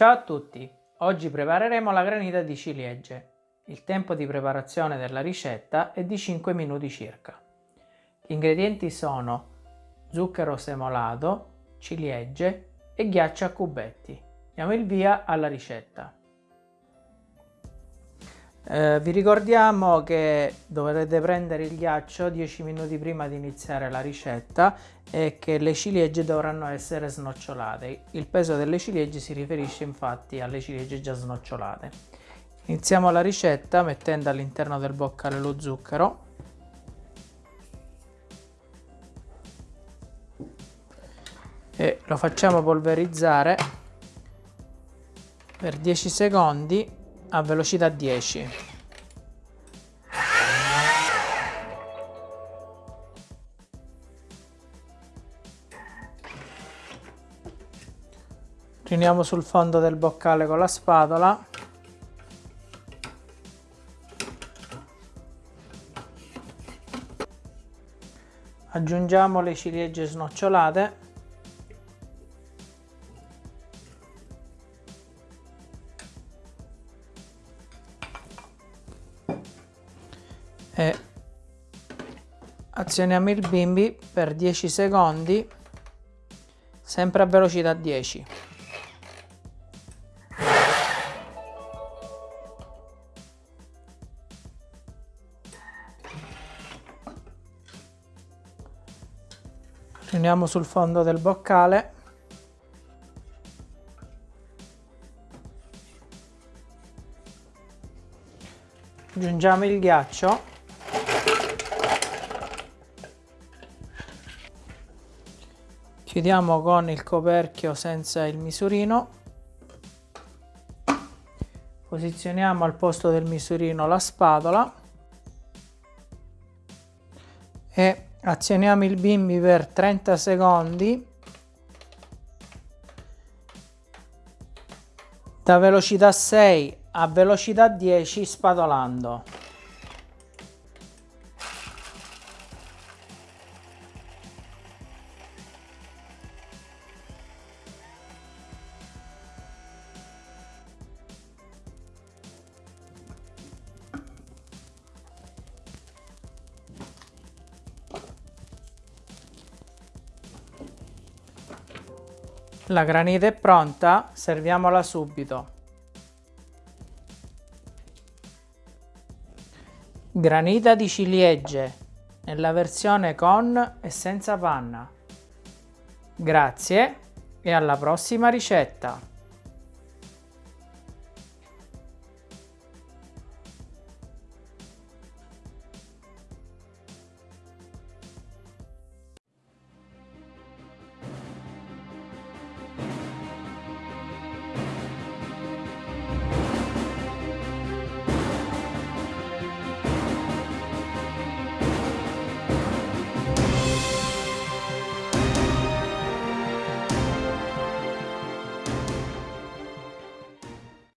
Ciao a tutti! Oggi prepareremo la granita di ciliegie. Il tempo di preparazione della ricetta è di 5 minuti circa. Gli ingredienti sono zucchero semolato, ciliegie e ghiaccio a cubetti. Diamo il via alla ricetta. Eh, vi ricordiamo che dovrete prendere il ghiaccio 10 minuti prima di iniziare la ricetta e che le ciliegie dovranno essere snocciolate. Il peso delle ciliegie si riferisce infatti alle ciliegie già snocciolate. Iniziamo la ricetta mettendo all'interno del boccale lo zucchero. E lo facciamo polverizzare per 10 secondi a velocità 10. Riuniamo sul fondo del boccale con la spatola. Aggiungiamo le ciliegie snocciolate e azioniamo il bimbi per 10 secondi sempre a velocità 10 riuniamo sul fondo del boccale. Aggiungiamo il ghiaccio chiudiamo con il coperchio senza il misurino. Posizioniamo al posto del misurino la spatola. E azioniamo il bimbi per 30 secondi. Da velocità 6 a velocità 10 spatolando La granita è pronta, serviamola subito. Granita di ciliegie, nella versione con e senza panna. Grazie e alla prossima ricetta!